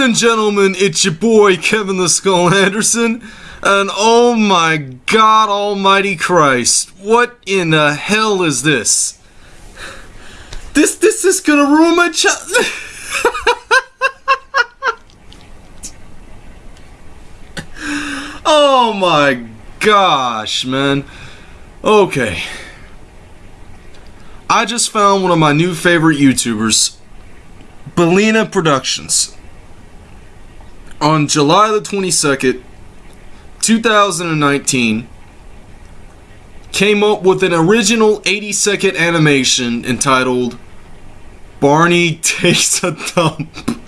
and gentlemen, it's your boy Kevin the Skull Anderson, and oh my god almighty Christ, what in the hell is this? This this is gonna ruin my child. oh my gosh, man. Okay. I just found one of my new favorite YouTubers, Belina Productions. On July the 22nd, 2019, came up with an original 80 second animation entitled Barney Takes a Dump.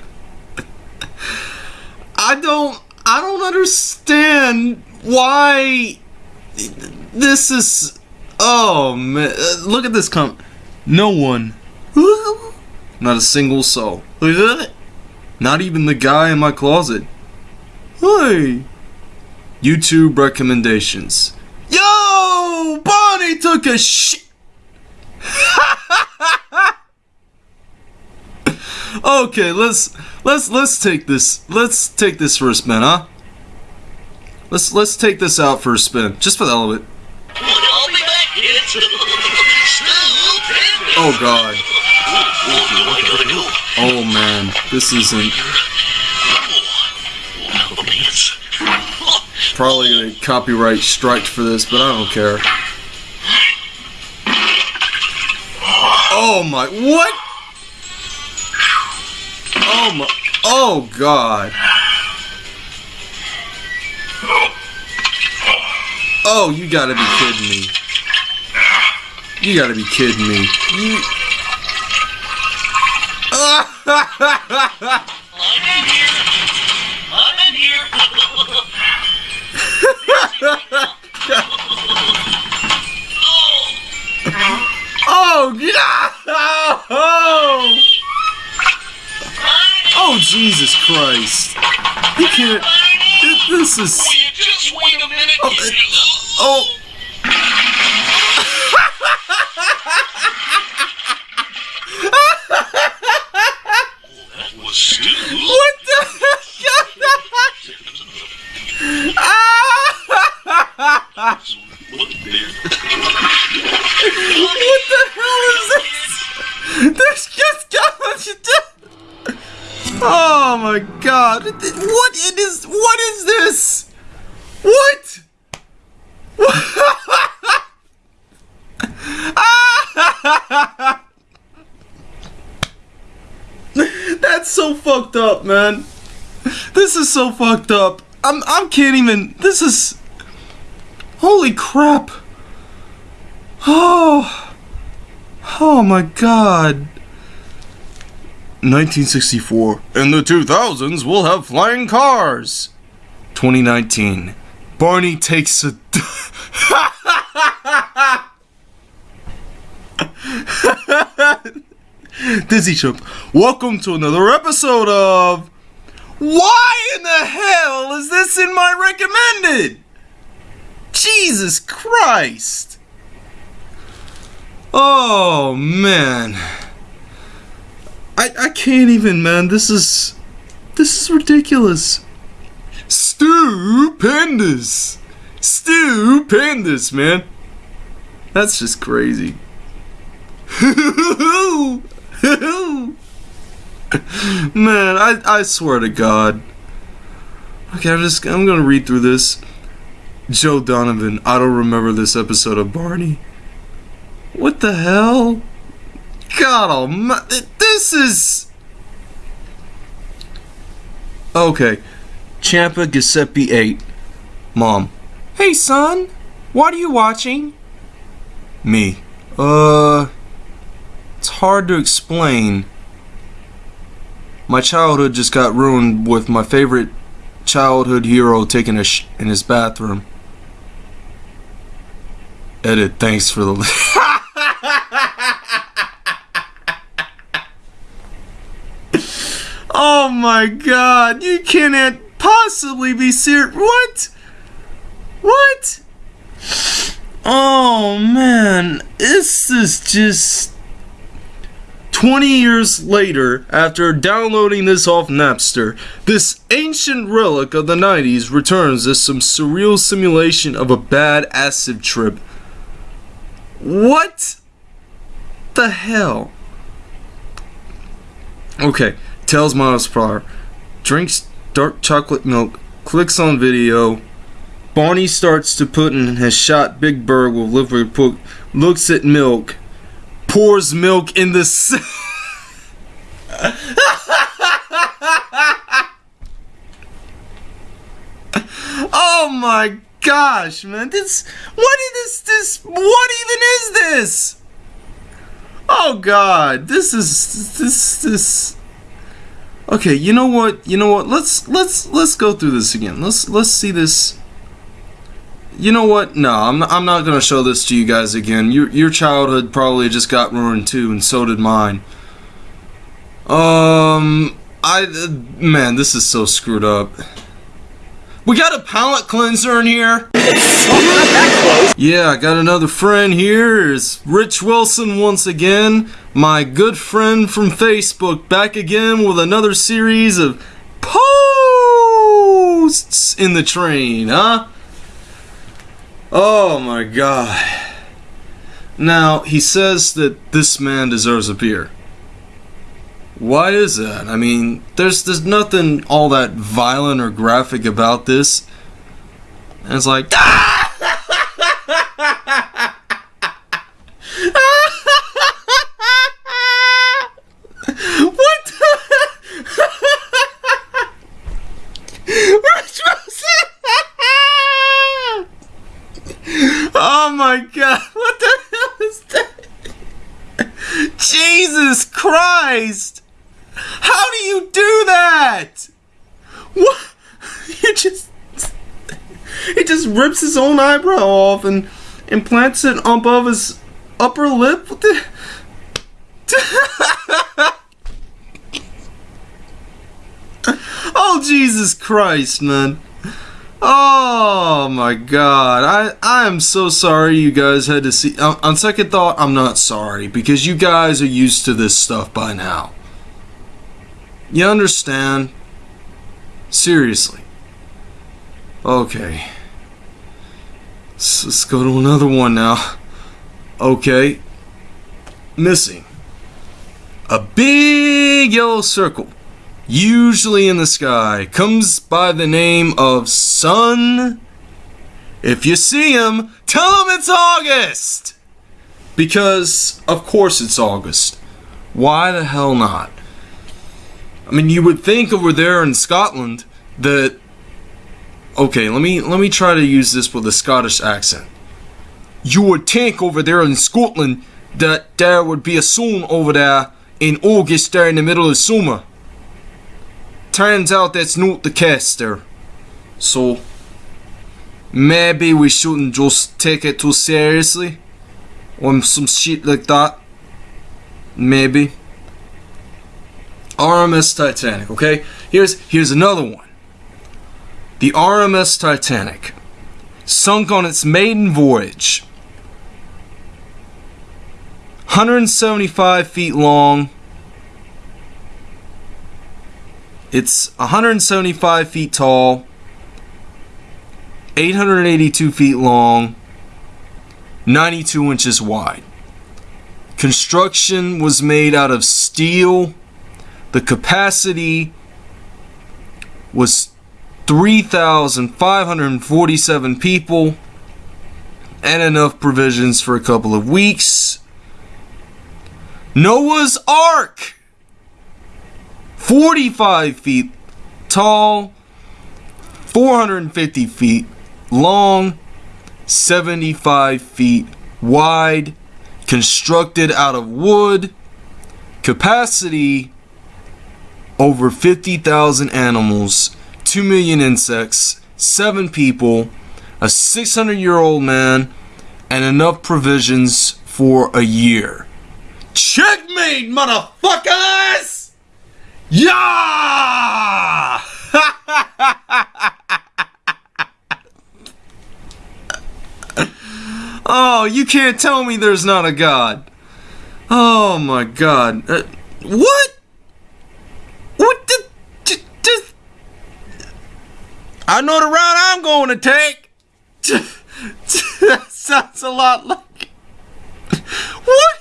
I don't I don't understand why this is oh man look at this comment no one not a single soul not even the guy in my closet. Hey. YouTube recommendations. Yo! Bonnie took a shit okay let's let's let's take this let's take this for a spin huh? Let's let's take this out for a spin just for the hell of it. I'll be back, kids. Oh god I gotta go. Oh man this isn't probably gonna copyright strike for this but I don't care. Oh my what? Oh my oh god. Oh you gotta be kidding me. You gotta be kidding me. You I'm in here. I'm in here. oh yeah oh oh Jesus Christ He can't this, is Will you just wait a minute? Oh. God. What it is what is this? What? That's so fucked up, man. This is so fucked up. I'm I can't even this is Holy crap. Oh. Oh my god. 1964. In the 2000s, we'll have flying cars. 2019. Barney takes a. Dizzy Chump. Welcome to another episode of. Why in the hell is this in my recommended? Jesus Christ! Oh man. I I can't even man. This is this is ridiculous. Stupendous. Stupendous, man. That's just crazy. man, I I swear to God. Okay, I'm just I'm gonna read through this. Joe Donovan, I don't remember this episode of Barney. What the hell? God almighty, this is... Okay, Champa Giuseppe 8. Mom. Hey son, what are you watching? Me. Uh... It's hard to explain. My childhood just got ruined with my favorite childhood hero taking a sh in his bathroom. Edit, thanks for the. oh my god, you cannot possibly be serious. What? What? Oh man, this is just. 20 years later, after downloading this off Napster, this ancient relic of the 90s returns as some surreal simulation of a bad acid trip. What the hell? Okay, tells Miles Pryor, drinks dark chocolate milk, clicks on video. Barney starts to put in has shot Big Bird with liquid pook, looks at milk, pours milk in the. S- oh my gosh, man! This what is this? This what even is this? Oh god, this is this this. Okay, you know what? You know what? Let's let's let's go through this again. Let's let's see this. You know what? No, I'm not, I'm not gonna show this to you guys again. Your your childhood probably just got ruined too, and so did mine. Um, I man, this is so screwed up. We got a palate cleanser in here. Yeah, I got another friend here. It's Rich Wilson once again, my good friend from Facebook, back again with another series of posts in the train, huh? Oh my god. Now, he says that this man deserves a beer. Why is that? I mean, there's there's nothing all that violent or graphic about this. And it's like What the Rich Wilson! Oh my god, what the hell is that? Jesus Christ! How do you do that? What? He just he just rips his own eyebrow off and implants it above his upper lip. What the? oh Jesus Christ, man! Oh my God! I I am so sorry you guys had to see. On, on second thought, I'm not sorry because you guys are used to this stuff by now. You understand? Seriously. Okay. Let's, let's go to another one now. Okay. Missing. A big yellow circle, usually in the sky, comes by the name of Sun. If you see him, tell him it's August! Because, of course, it's August. Why the hell not? I mean, you would think over there in Scotland that. Okay, let me let me try to use this with a Scottish accent. You would think over there in Scotland that there would be a sun over there in August there in the middle of summer. Turns out that's not the caster. So maybe we shouldn't just take it too seriously. Or some shit like that. Maybe. RMS Titanic, okay? Here's here's another one. The RMS Titanic sunk on its maiden voyage. 175 feet long. It's 175 feet tall, 882 feet long, 92 inches wide. Construction was made out of steel. The capacity was 3,547 people and enough provisions for a couple of weeks. Noah's Ark! 45 feet tall, 450 feet long, 75 feet wide, constructed out of wood, capacity over 50,000 animals, 2 million insects, 7 people, a 600 year old man, and enough provisions for a year. Checkmate, motherfuckers! Yeah! oh, you can't tell me there's not a God. Oh my god. Uh, what? What the? I know the route I'm going to take. that sounds a lot like. What?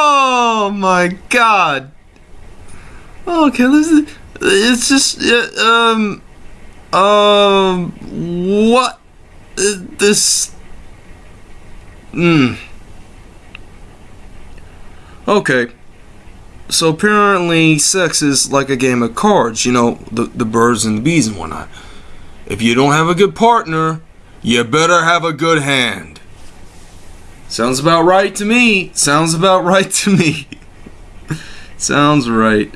Oh my god. Okay, listen. It's just. Uh, um. Um, what? Uh, this. Hmm. Okay. So apparently, sex is like a game of cards. You know, the the birds and the bees and whatnot. If you don't have a good partner, you better have a good hand. Sounds about right to me. Sounds about right to me. Sounds right.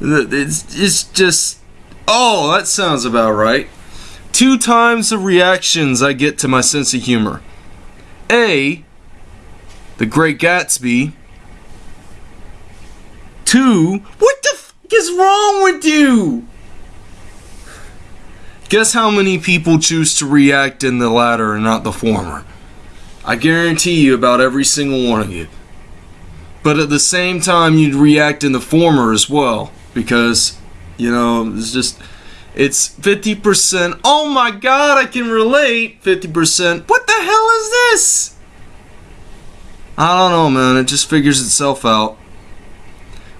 It's it's just Oh, that sounds about right. Two times the reactions I get to my sense of humor. A, The Great Gatsby. Two, what the f is wrong with you? Guess how many people choose to react in the latter and not the former? I guarantee you about every single one of you. But at the same time, you'd react in the former as well because you know, it's just it's 50%. Oh my god, I can relate. 50%. What the hell is this? I don't know, man. It just figures itself out.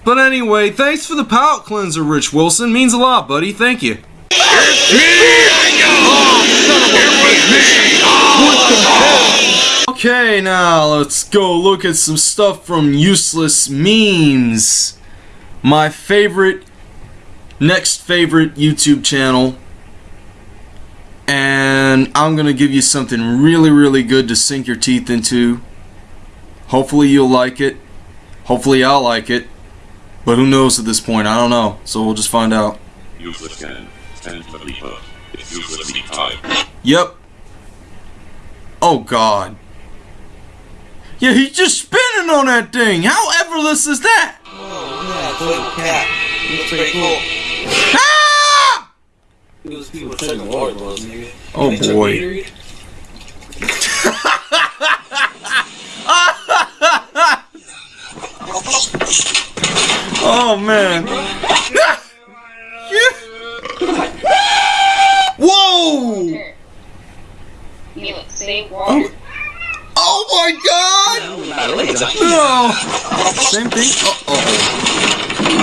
But anyway, thanks for the palate cleanser, Rich Wilson. Means a lot, buddy. Thank you. Okay, now let's go look at some stuff from Useless Memes. My favorite next favorite YouTube channel. And I'm going to give you something really, really good to sink your teeth into. Hopefully you'll like it. Hopefully I'll like it. But who knows at this point? I don't know. So we'll just find out. Useless cannon. Stand for Leaper. It's useless time. Yep. Oh God. Yeah, he's just spinning on that thing. How effortless is that? Yeah, toy cat. Looks pretty cool. Ah! Those people touching the water balls, nigga. Oh boy. Gatorade. Oh man. Whoa! You look save water. Oh my god! No! Same thing? Oh, oh.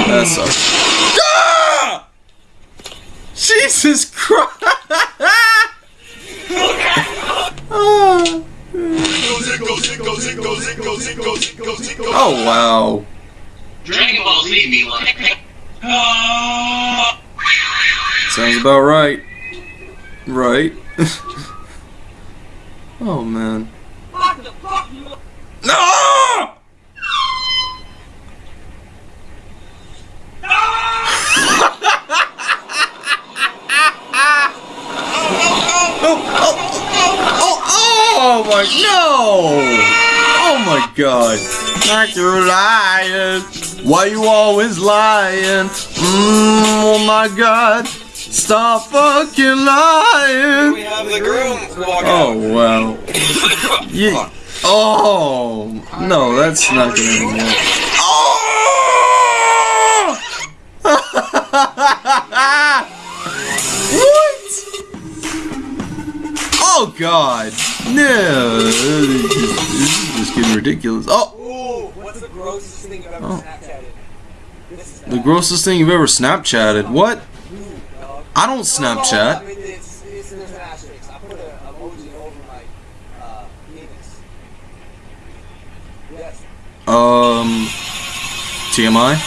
That sucks. Lying. Why you always lying? Mm, oh my god! Stop fucking lying! We have the groom walk Oh wow. Yeah. Oh no, that's not gonna work. Oh! Oh god. No, this is just getting ridiculous. Oh, Ooh, what's the grossest thing you've ever Oh. Snapchatted? The grossest thing you've ever Snapchatted. What? I don't Snapchat. mean, it's, it's, an asterisk. I put an emoji over my uh, penis. Yes. Um, TMI.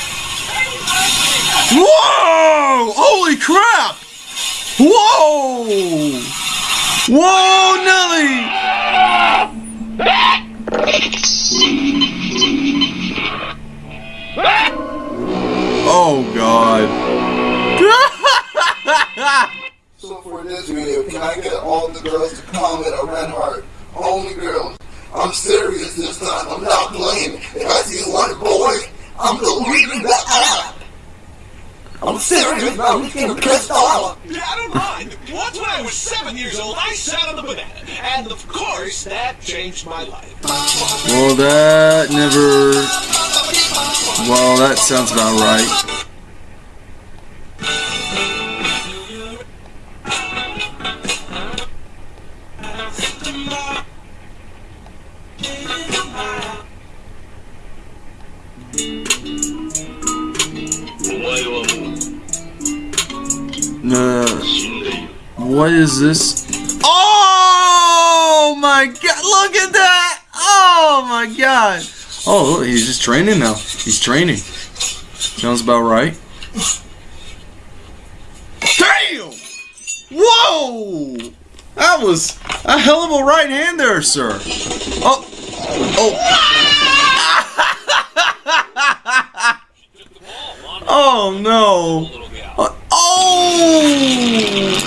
Whoa! Holy crap! Whoa! Whoa, Nelly! Oh God! So for this video, can I get all the girls to comment a red heart? Only girls. I'm serious this time. I'm not playing. If I see one boy, I'm deleting the app. I'm serious, man. We can kiss all. Yeah, I don't mind. Once when I was seven years old, I sat on the banana. And of course, that changed my life. Well, that never. Well, that sounds about right. What is this? Oh my god! Look at that! Oh my god! Oh, look, he's just training now. He's training. Sounds about right. Damn! Whoa! That was a hell of a right hand there, sir. Oh, oh. oh no! Oh!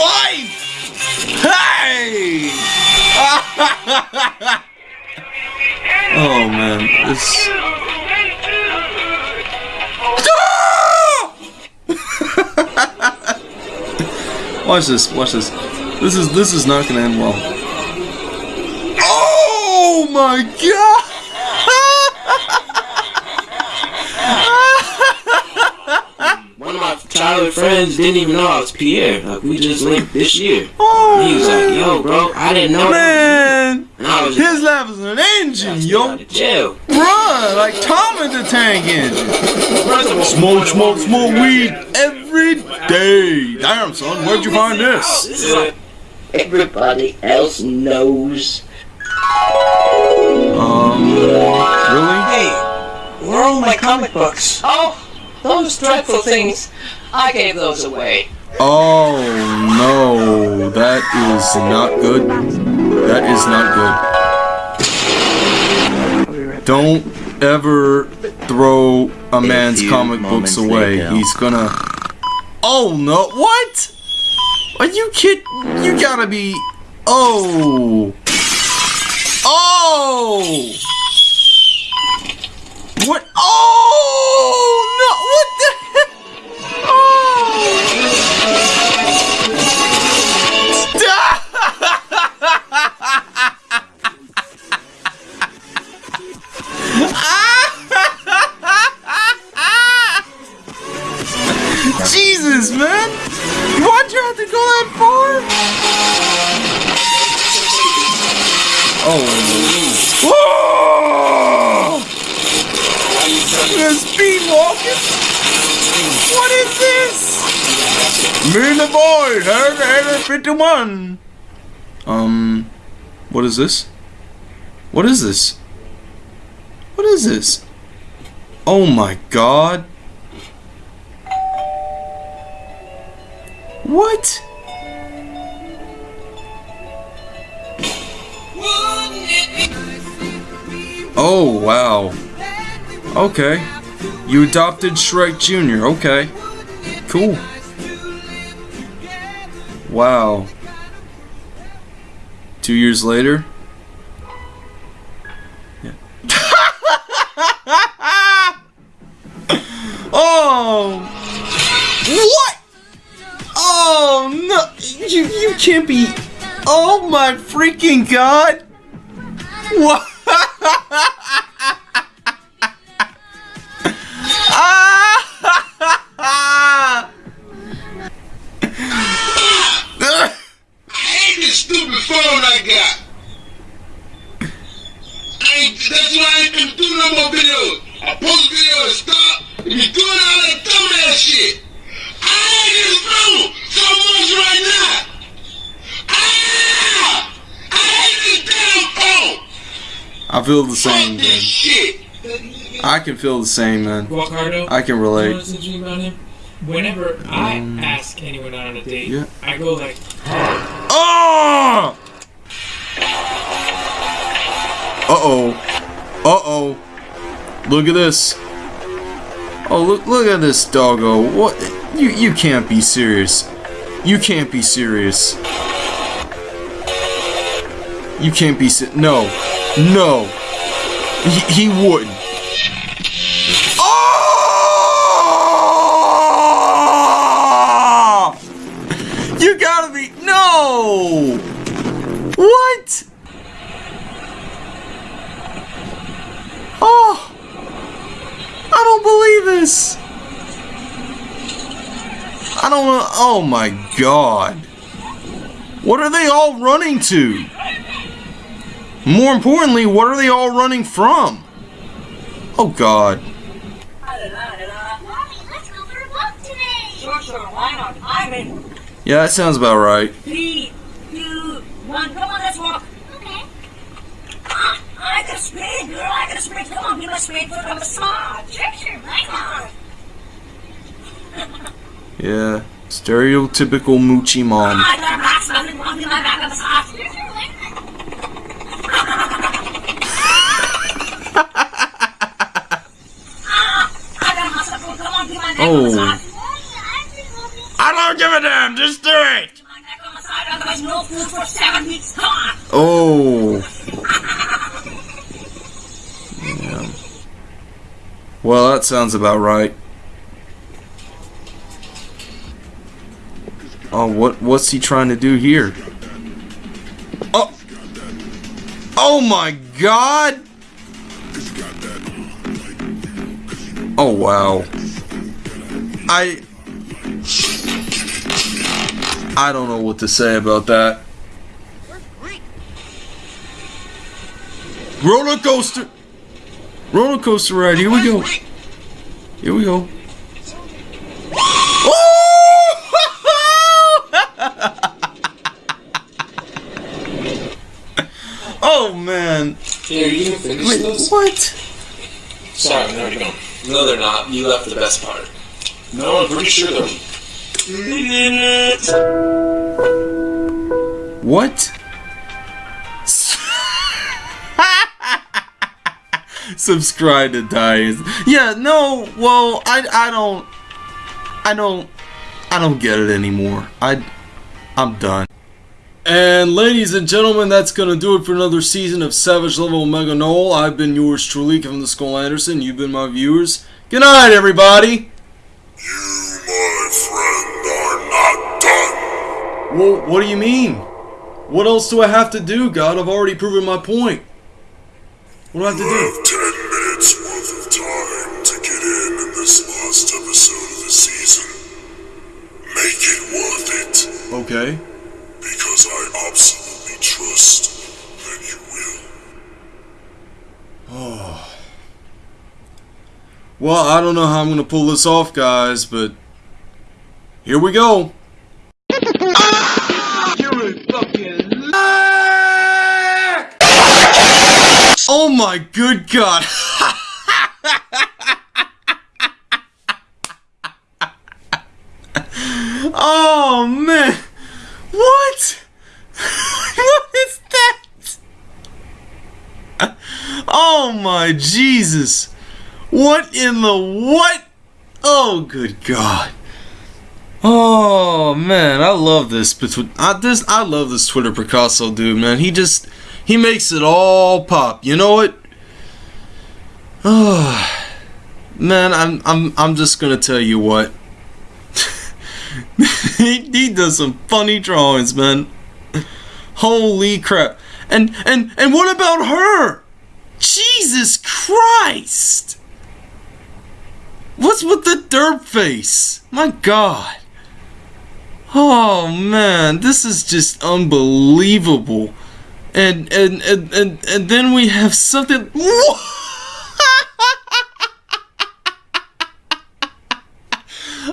Life! Hey! oh man, this. watch this, watch this. This is this is not gonna end well. Oh my god! One of my childhood friends didn't even know I was Pierre. Like we just linked this year. Oh He was like, "Yo, bro, I didn't know." man! And I was just His life is an engine, yo! of jail. Bruh, like Tom in the Tank Engine. Smoke, smoke, smoke weed every day. Damn, son, where'd you find this? This is like Everybody else knows. Um, really? Hey, where are all my comic books? Oh, those dreadful things. I gave those away. Oh no, that is not good. That is not good. Don't ever throw a man's few comic books away. later. He's gonna. Oh no! What? Are you kid? You gotta be. Oh. Oh. What? Oh no! What the? heck? Jesus, man! Why'd you have to go that far? Oh. Whoa! What is this? Me and the boy, Area 51. Um, what is this? What is this? What is this? Oh my god. What? Oh, wow. Okay. You adopted Shrek Jr. Okay. Cool. Wow. Two years later? Yeah. oh! What? Oh no! You you can't be. Oh my freaking god! What? feel the same, Fuck this man. shit. I can feel the same, man. Ricardo, I can you know relate. what's interesting about him? Whenever I ask anyone out on a date, yeah. I go like, Oh! Uh oh. Uh oh. Look at this. Oh look look at this doggo. What you you can't be serious. You can't be serious. You can't be si- no. No. He, he wouldn't. Oh! You gotta be. No! What? Oh! I don't believe this! I don't. Oh my god. What are they all running to? More importantly, what are they all running from? Oh god. Yeah, that sounds about right. Three, two, one. Come on, let's walk. Okay. I can girl. I can. Come on, give not? Yeah. Stereotypical moochie mom. Oh. I don't give a damn. Just do it. Oh. Yeah. Well, that sounds about right. Oh, what what's he trying to do here? Oh my god. Oh wow. I I don't know what to say about that. Roller coaster. Roller coaster ride. Here we go. Here we go. oh man. Here, you can finish Wait, those. What? Sorry, no, you don't. No, they're not. You left the best part. No, I'm pretty sure they're. What? Subscribe to Dice. Yeah, no, well, I I don't I don't I don't get it anymore. I I'm done. And ladies and gentlemen, that's gonna do it for another season of Savage Level Mega Null. I've been yours truly, Kevin the Skull Anderson. You've been my viewers. Good night, everybody. You, my friend, are not done. Well, what do you mean? What else do I have to do, God? I've already proven my point. What do I have to You do? have ten minutes worth of time to get in in this last episode of the season. Make it worth it, Okay. because I absolutely trust that you will. Oh. Well, I don't know how I'm gonna pull this off, guys, but here we go. You're a fucking Oh my good god! oh man! What? what is that? Oh my Jesus! What in the what? Oh good God! Oh man, I love this. I this I love this Twitter Picasso dude, man. He just he makes it all pop. You know what? Oh man, I'm I'm I'm just gonna tell you what. he, he does some funny drawings, man. Holy crap! And and and what about her? Jesus Christ! What's with the derp face? My God! Oh man, this is just unbelievable. And and and and, and then we have something.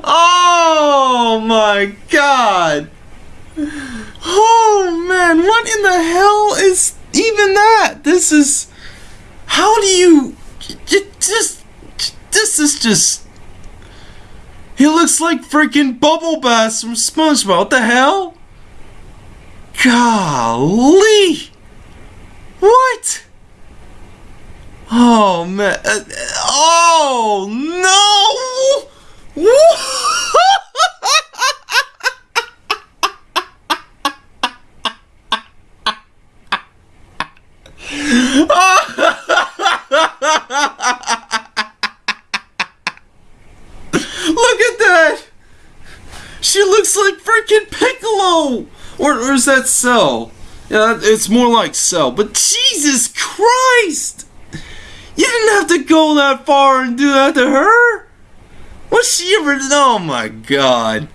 oh my God! Oh man, what in the hell is even that? This is. How do you. Just. This is just. He looks like freaking Bubble Bass from SpongeBob. What the hell? Golly! What? Oh man! uh, oh no! Look at that! She looks like freaking Piccolo! Or, or is that Cell? Yeah, it's more like Cell. But Jesus Christ! You didn't have to go that far and do that to her! What's she ever? Oh my god.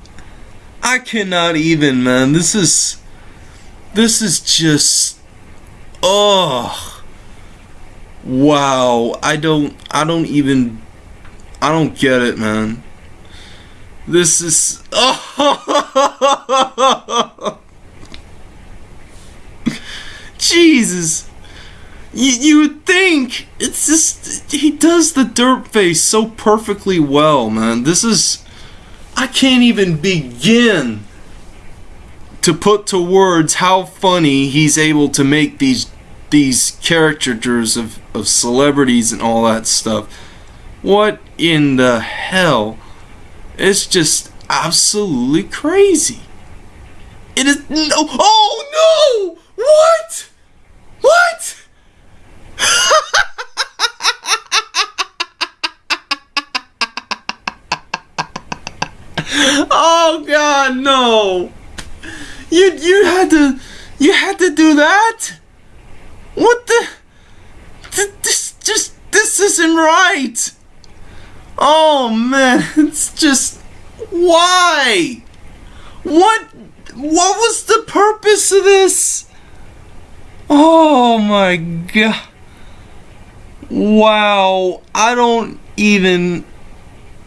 I cannot even, man. This is. This is just. Oh. Wow. I don't. I don't even. I don't get it, man. This is. Oh. Jesus. You, you would think it's just he does the dirt face so perfectly well, man. This is I can't even begin to put to words how funny he's able to make these these caricatures of, of celebrities and all that stuff. What in the hell? It's just absolutely crazy. It is no oh no! What? What? oh god, no. You you had to you had to do that? What the this just this isn't right. Oh man, it's just why? What what was the purpose of this? Oh my god. Wow, I don't even.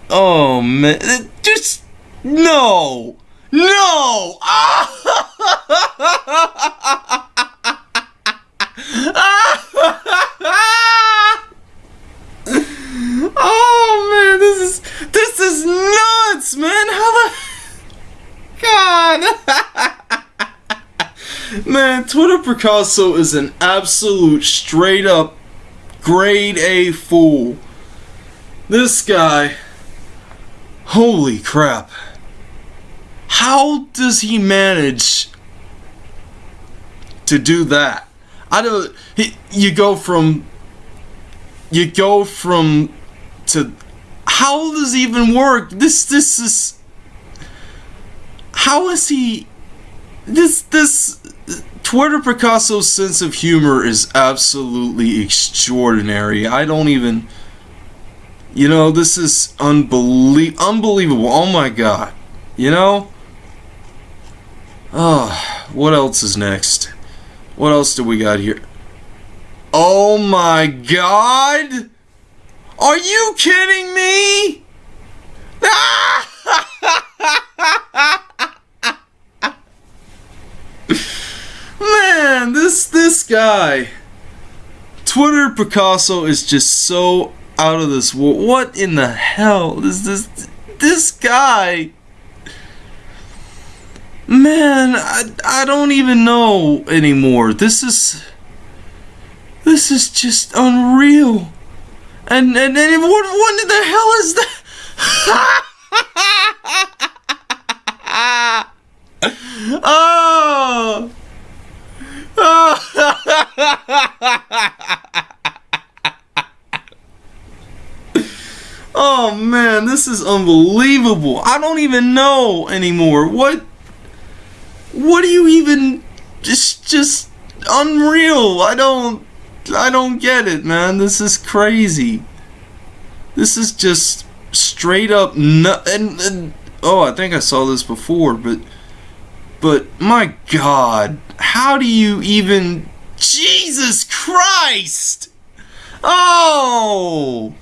Oh man, just no, no. oh man, this is this is nuts, man. How the God. Man, Twitter Picasso is an absolute straight up grade A fool. This guy, holy crap. How does he manage to do that? I don't. He, you go from. You go from. To. How does it even work? This. This is. How is he. This. This. Twitter Picasso's sense of humor is absolutely extraordinary. I don't even. You know, this is unbelie- unbelievable. Oh my god. You know? Oh, what else is next? What else do we got here? Oh my god! Are you kidding me? Man, this this guy. Twitter Picasso is just so out of this world. What in the hell is this this guy? Man, I, I don't even know anymore. This is this is just unreal. And and, and what what the hell is that? oh. oh man, this is unbelievable. I don't even know anymore. What what do you even just just unreal. I don't I don't get it, man. This is crazy. This is just straight up nu- and, and oh, I think I saw this before, but but my god, how do you even Jesus Christ? Oh!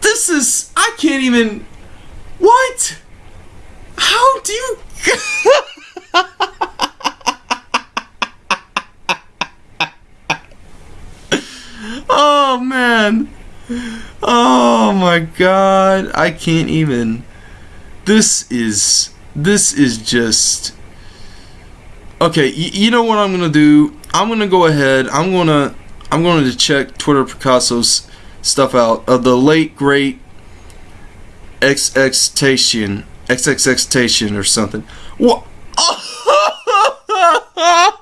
This is I can't even What? How do you Oh man. Oh my god. I can't even. This is this is just Okay, you know what I'm going to do? I'm going to go ahead. I'm going to I'm going to check Twitter Picasso's stuff out of the late great XXtation XXXtation or something. What?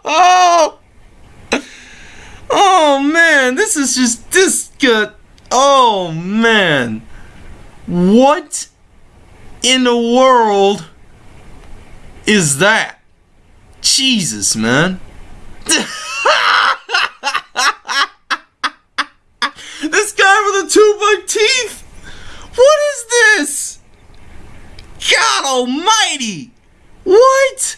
Oh! Oh! Man, this is just this good. Oh man. What in the world is that? Jesus, man. this guy with the two bug teeth. What is this? God almighty! What?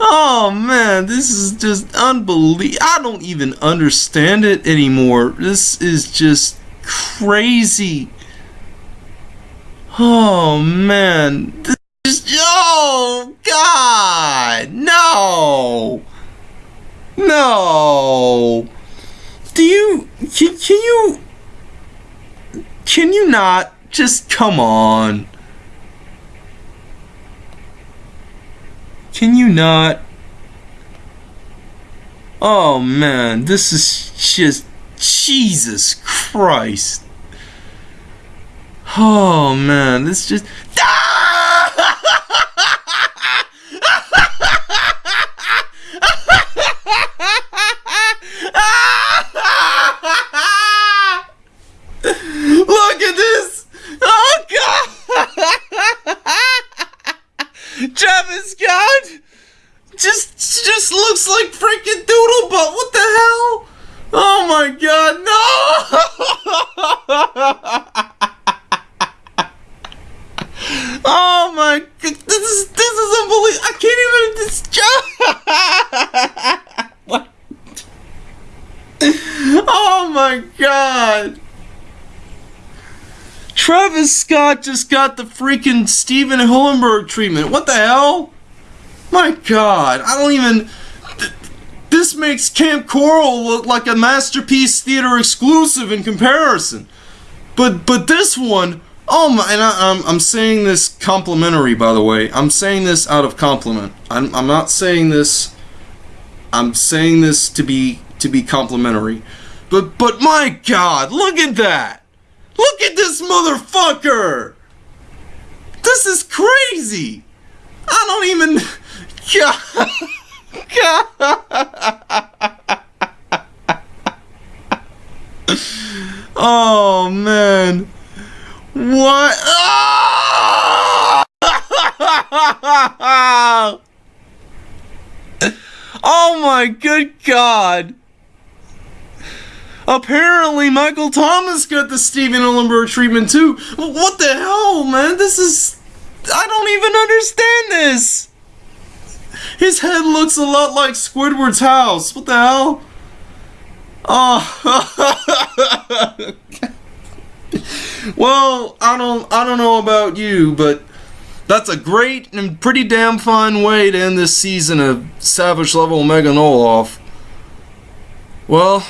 Oh man, this is just unbelievable. I don't even understand it anymore. This is just crazy. Oh man, this is oh god, no, no. Do you can, can you can you not just come on? Can you not? Oh man, this is just Jesus Christ. Oh man, this just Look ah! Travis Scott just just looks like freaking DoodleBob. What the hell? Oh my god, no! oh my god, this is this is unbelievable. I can't even this what? Oh my god. Travis Scott just got the freaking Stephen Hillenburg treatment. What the hell? My god, I don't even. th- This makes Kamp Koral look like a masterpiece theater exclusive in comparison. But but this one, oh my! And I, I'm I'm saying this complimentary, by the way. I'm saying this out of compliment. I'm I'm not saying this. I'm saying this to be to be complimentary. But but my god, look at that! Look at this motherfucker! This is crazy! I don't even. God. oh man. What? Ah! Oh my good god! Apparently, Michael Thomas got the Stephen Hillenburg treatment too. What the hell, man? This is. I don't even understand this! His head looks a lot like Squidward's house. What the hell? Oh. well, I don't I don't know about you, but that's a great and pretty damn fine way to end this season of Savage Level Mega Noloff. Well,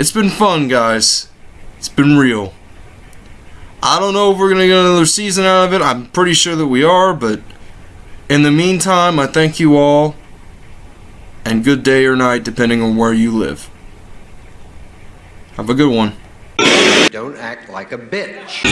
it's been fun, guys. It's been real. I don't know if we're going to get another season out of it. I'm pretty sure that we are, but in the meantime, I thank you all. And good day or night, depending on where you live. Have a good one. Don't act like a bitch.